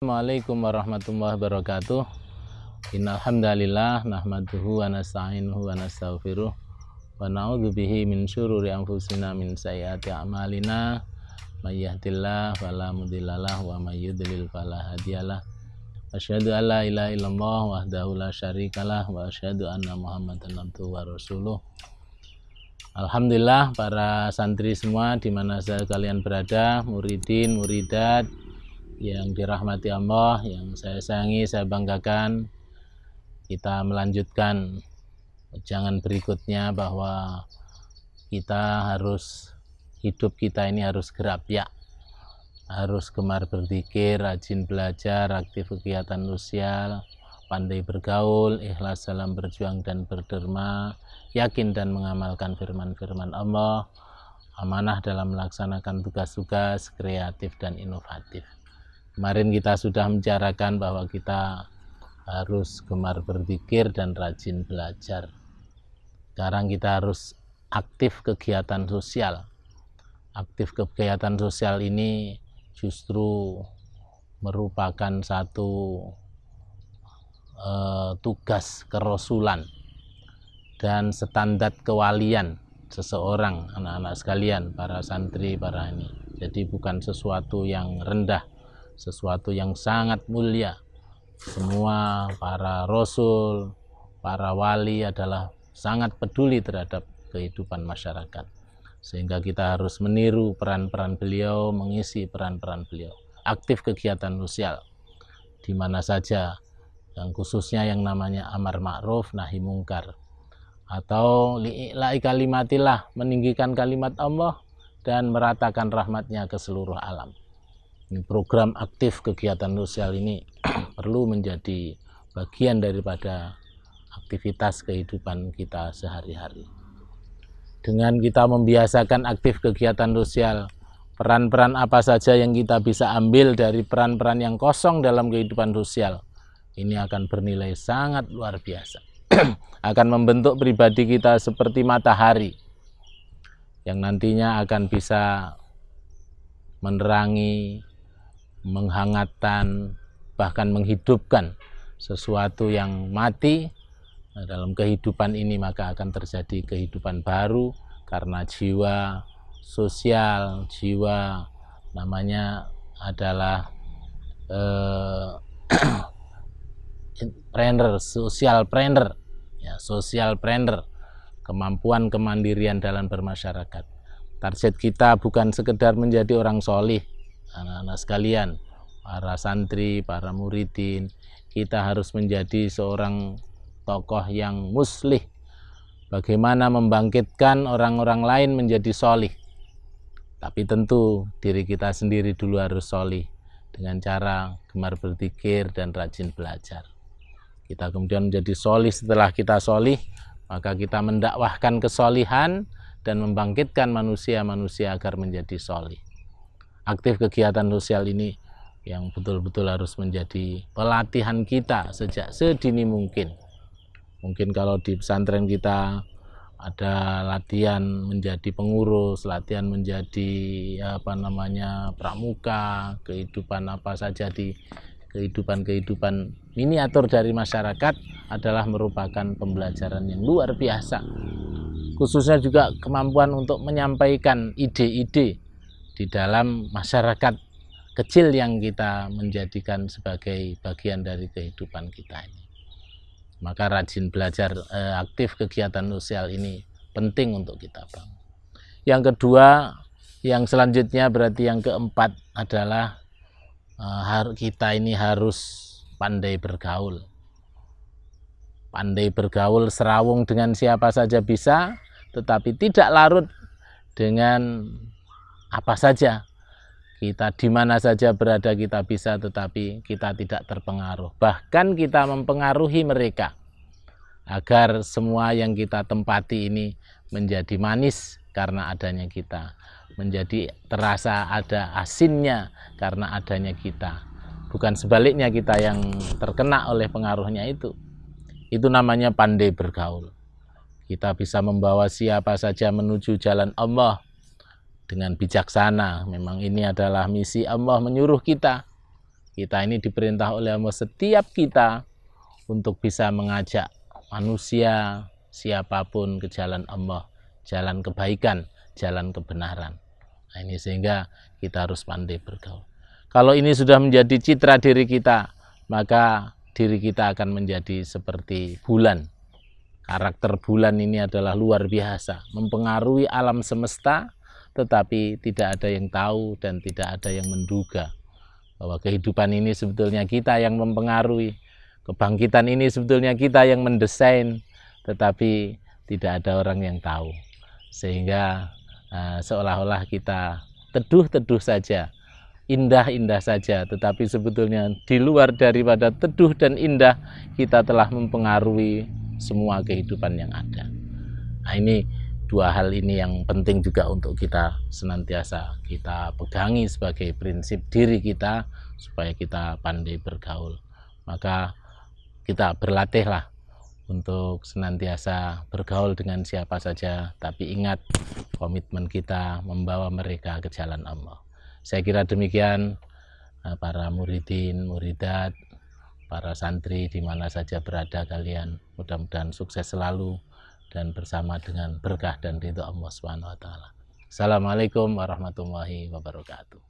Assalamualaikum warahmatullahi wabarakatuh. Innalhamdalillah nahmaduhu wa nasta'inuhu wa nastaghfiruh wa na'udzu bihi min syururi anfusina min sayyiati a'malina may yahdihillahu fala mudhillalah wa may yudlil fala hadiyalah. Asyhadu an la ilaha illallah wahdahu la syarikalah wa asyhadu anna Muhammadan abduhu wa rasuluh. Alhamdulillah para santri semua di mana saja kalian berada, muridin, muridat, yang dirahmati Allah, yang saya sayangi, saya banggakan. Kita melanjutkan jangan berikutnya bahwa kita harus hidup kita ini harus gerak ya, harus gemar berzikir, rajin belajar, aktif kegiatan sosial, pandai bergaul, ikhlas dalam berjuang dan berderma, yakin dan mengamalkan firman-firman Allah, amanah dalam melaksanakan tugas-tugas kreatif dan inovatif. Kemarin kita sudah membicarakan bahwa kita harus gemar berzikir dan rajin belajar. Sekarang kita harus aktif kegiatan sosial. Aktif kegiatan sosial ini justru merupakan satu uh, tugas kerasulan dan standar kewalian seseorang anak-anak sekalian para santri para ini jadi bukan sesuatu yang rendah sesuatu yang sangat mulia. Semua para rasul, para wali adalah sangat peduli terhadap kehidupan masyarakat. Sehingga kita harus meniru peran-peran beliau, mengisi peran-peran beliau. Aktif kegiatan sosial di mana saja, yang khususnya yang namanya amar ma'ruf nahi mungkar. Atau li'i'la'i kalimatillah, meninggikan kalimat Allah dan meratakan rahmatnya ke seluruh alam program aktif kegiatan sosial ini perlu menjadi bagian daripada aktivitas kehidupan kita sehari-hari. Dengan kita membiasakan aktif kegiatan sosial, peran-peran apa saja yang kita bisa ambil dari peran-peran yang kosong dalam kehidupan sosial, ini akan bernilai sangat luar biasa. akan membentuk pribadi kita seperti matahari yang nantinya akan bisa menerangi menghangatkan, bahkan menghidupkan sesuatu yang mati nah, dalam kehidupan ini maka akan terjadi kehidupan baru karena jiwa sosial, jiwa namanya adalah eh, trainer, social trainer, ya, social trainer, kemampuan kemandirian dalam bermasyarakat. Target kita bukan sekedar menjadi orang solih, anak-anak sekalian, para santri, para muridin, kita harus menjadi seorang tokoh yang muslih. Bagaimana membangkitkan orang-orang lain menjadi solih. Tapi tentu diri kita sendiri dulu harus solih dengan cara gemar berzikir dan rajin belajar. Kita kemudian menjadi solih setelah kita solih, maka kita mendakwahkan kesolihan dan membangkitkan manusia-manusia agar menjadi solih aktif kegiatan sosial ini yang betul-betul harus menjadi pelatihan kita sejak sedini mungkin. Mungkin kalau di pesantren kita ada latihan menjadi pengurus, latihan menjadi apa namanya pramuka, kehidupan apa saja di kehidupan-kehidupan miniatur dari masyarakat adalah merupakan pembelajaran yang luar biasa. Khususnya juga kemampuan untuk menyampaikan ide-ide di dalam masyarakat kecil yang kita menjadikan sebagai bagian dari kehidupan kita ini. Maka rajin belajar eh, aktif kegiatan sosial ini penting untuk kita bang. Yang kedua, yang selanjutnya berarti yang keempat adalah eh, kita ini harus pandai bergaul. Pandai bergaul serawung dengan siapa saja bisa, tetapi tidak larut dengan apa saja. Kita di mana saja berada kita bisa tetapi kita tidak terpengaruh. Bahkan kita mempengaruhi mereka agar semua yang kita tempati ini menjadi manis karena adanya kita menjadi terasa ada asinnya karena adanya kita. Bukan sebaliknya kita yang terkena oleh pengaruhnya itu. Itu namanya pandai bergaul. Kita bisa membawa siapa saja menuju jalan Allah dengan bijaksana. Memang ini adalah misi Allah menyuruh kita. kita ini diperintah oleh Allah setiap kita untuk bisa mengajak manusia siapa pun ke jalan Allah, jalan kebaikan, jalan kebenaran. Nah, ini sehingga kita harus pandai bergaul. Kalau ini sudah menjadi citra diri kita, maka diri kita akan menjadi seperti bulan. Karakter bulan ini adalah luar biasa, mempengaruhi alam semesta, tetapi tidak ada yang tahu dan tidak ada yang menduga bahwa kehidupan ini sebetulnya kita yang mempengaruhi. Kebangkitan ini sebetulnya kita yang mendesain, tetapi tidak ada orang yang tahu. Sehingga uh, seolah-olah kita teduh-teduh saja indah-indah saja, tetapi sebetulnya di luar daripada teduh dan indah, kita telah mempengaruhi semua kehidupan yang ada. Nah, ini dua hal ini yang penting juga untuk kita senantiasa kita pegangi sebagai prinsip diri kita supaya kita pandai bergaul. Maka kita berlatihlah untuk senantiasa bergaul dengan siapa saja, tapi ingat komitmen kita membawa mereka ke jalan Allah. Saya kira demikian eh, para muridin, muridat, para santri di mana saja berada kalian. Mudah-mudahan sukses selalu dan bersama dengan berkah dan ridho Allah Subhanahu wa taala. Assalamualaikum warahmatullahi wabarakatuh.